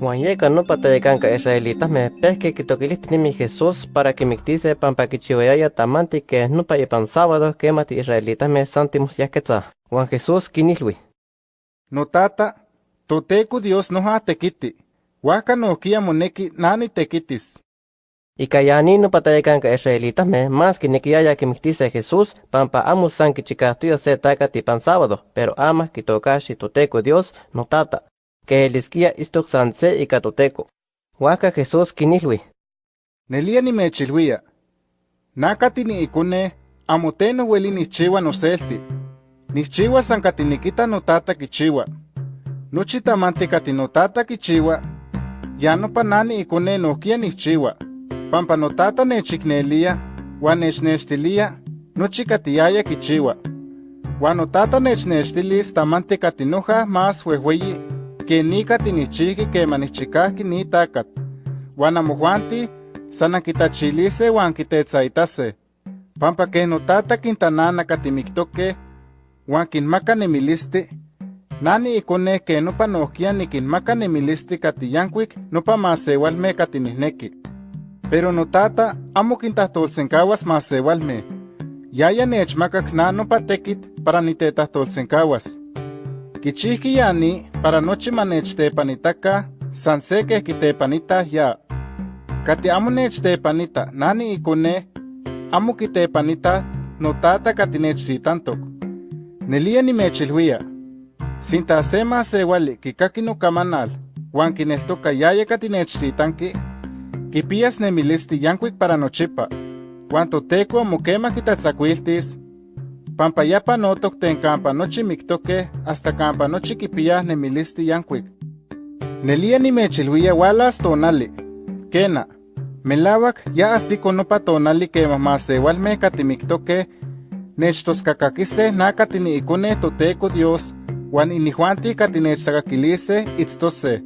Juan yeka no patayekanka israelitas me pesque kitokilistnimi Jesús para que mictise pampa kichiwayaya tamanti que no pa pan sábado que mati israelitas me santimus yaketza. Juan Jesús kinilwi. No tata, toteku Dios no ha tekiti. Waka no kia moneki nani tekitis. Ikayani no patayekanka israelitas me más que nikiaya que mictise Jesús pampa amus san kichikatuya se takati pan sábado, pero ama kitokashi toteku Dios no tata que elisquia istok sanse y catoteco. Huaca Jesús kinilwi. Nelia ni mechilwia. Nakati ni ikune, amoteno weli ni chiwa no selti. Ni chiwa sankatinikita no tata kichiwa. Nochi tamante kati no tata kichiwa. Ya no panani ikune no kia ni chiwa. Pampa no tata nechiknelia, wan nechnextilia, nochi katiyaya kichiwa. Wan no tata nechnextilis tamante katinoja más huehueyi que nika tinichiki que manichikahki ni takat. Wan amojuanti, sana kitachilise wan kitetzaitase. Pampa que notata quintanana katimiktoke, wan kinmaka nemilisti, nani ikone que nopa nohkia nikinmaka nemilisti katiyankuik nopa masewalme katinihneki. Pero notata amo kintahtolsenkawas masewalme. Yaya nechmakak na nopa tekit para nitetahtolsenkawas. Kichihki yani para nochi manechtepanitaka san se que kitepanita ya. Kati amo nechtepanita nani ikone amo kitepanita notata kati nechritantok. Nelia ni mechilhuia. Sinta se kikaki no kamanal, wan kineltoka yaya kati nechritanki, kipias nemilisti yankuik para nochipa, wan toteko mokema kitatzakuiltis, pampa yapa notok ten kampa nochi miktoke hasta kampa nochi kipia nemilisti yankuik. Nelia ni mechilhuia walas tonali. Kena, melawak ya asiko nopa tonali que mamasewalme katimiktoke nechtoskakakise nakatini ikone toteko Dios wan inihuanti katinechtakakilise itztose.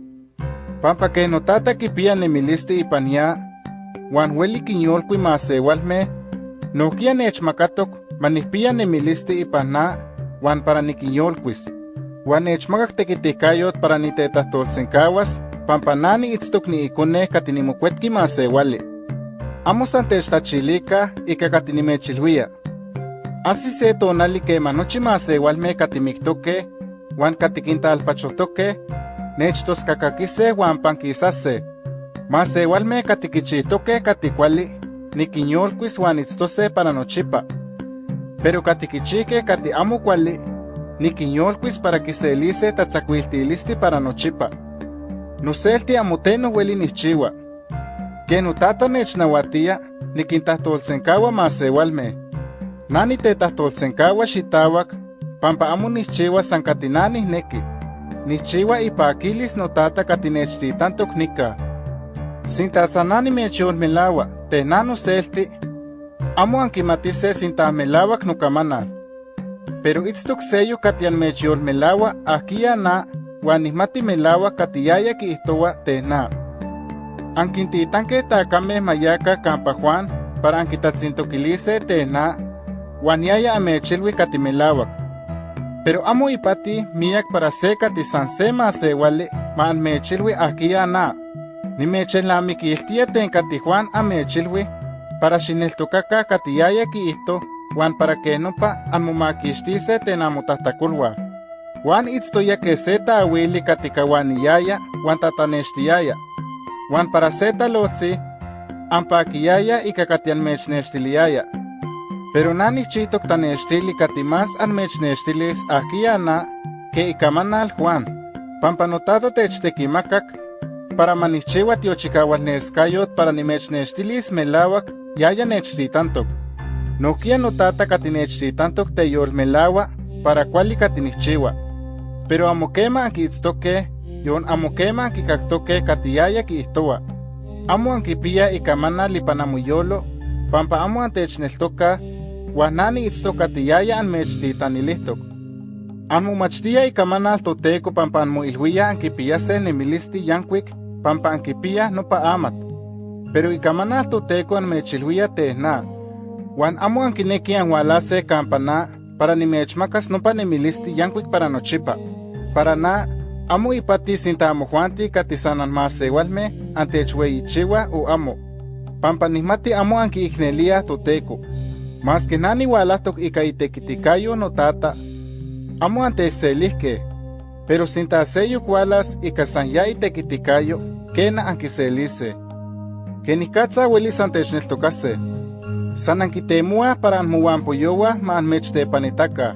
Pampa que notata kipia nemilisti ipania, wan weli kinyolkui masewalme, nokia nechmakatok manihpia nemilisti ipana, wan para nikinyolkuis. Wan nechmakak tekitikayot para nitetahtolsenkawas, pampa nani itztok ni ikone katinimokuetki masewali. Amo san techtachilika ika katinimechilhuia. Asi se tonali kema nochi masewalme katimiktoke, wan katikintalpachotoke, nechtoskakakise wan pankisase. Masewalme katikichitoke katikuali, nikinyolkuis wan itztose para nochipa. Pero katikichike kati amo kuali, nikinyolkuis para kiselise tatzakuiltilisti para nochipa. Noselti amoteno weli nichiwa. Que notata nechnauatia, nikintahtolsenkawa masewalme. Nani tetahtolsenkawa xitawak, pampa amo nichiwa san katinani neki. Nichiwa ipakilis notata katinechtitantok nika. Sinta sanani mecholmelawa, tenano selti, amo ankimatise sinta melawak nokamanal. Pero itztok seyo katian mecholmelawa akia na, wan nihmati melawa katiyaya kiihtowa tena. Ankintitanke takame mayaka kampa Juan para ankitatzintoquilise tena, wan yaya amechilwi katimelawak. Pero amo ipati miak para se katisan se masewali ma anmechilwi akia na. Nimechelamiquiltia ten kati Juan amechilwi para xineltokaka katiyaya kiihto wan para que nopa anmomakixtise ten amotahtakolwa. Juan itztoya que se taawili katikawaniyaya wan tatanextiyaya. Wan para se talotzi, ampakiyaya ika katianmechnextiliaya. Pero nani chitok tanextili katimas anmechnextilis akia na que ikamanal Juan. Pampa notata techtekimakak para manichiwa tiochikawalneskayot para nimechnextilis melawak yaya nechtitantok. Nokia notata katinechtitantok teyolmelawa para kuali katinichiwa. Pero amokema ankiitztoke, yon amokema ankikaktoke katiyaya kiihtowa. Amo ankipia ikamana lipanamuyolo, pampa amo antechneltoka, wan nani itztok katiyaya anmechtitanilijtok. Anmomachtia ikamanal toteko pampa anmoilhuia ankipiyase nemilisti yankuik, pampa ankipia nopa amat. Pero ikamanal toteko anmechilhuia tehna. Wan amo ankineki anwalase kampana para nimechmakas nopa nemilisti yankuik para nochipa. Para na, amo ipati sinta amo juanti katisanan más igualme ante chiwa o amo. Pampa nismati amo anki ignelia toteco. Más que nani walatok ika itekitikayo no tata. Amo ante selihke. Pero sinta seyo kualas ika san ya itekitikayo, kena anki Que nikatsa welis ante tokase. San ankitemua para anmuampoyowa ma anmechtepanitaka.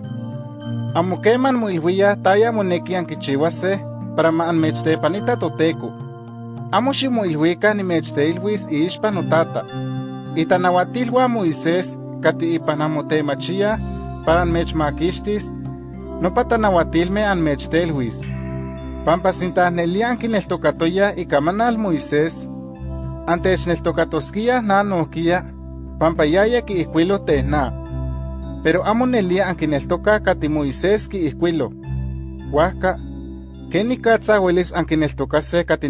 Amo keman moilhuia taya moneki ankichiwase para ma anmechtepanita toteco. Amo ximoilhuica nimechteilhuis iixpa notata. Itanahuatilhua Moisés kati ipan amotemachia para anmechmakixtis, nopa tanahuatilme anmechtelhuis. Pampa sintahnelian kineltokatoya ikamanal Moisés, antechneltokatoskia na nohkia, pampa yaya kiihkuilo tehna. Pero amo nelia ankineltoka kati Moisés kiihkuilo. Huajka, kenikatsa huelis ankineltokase kati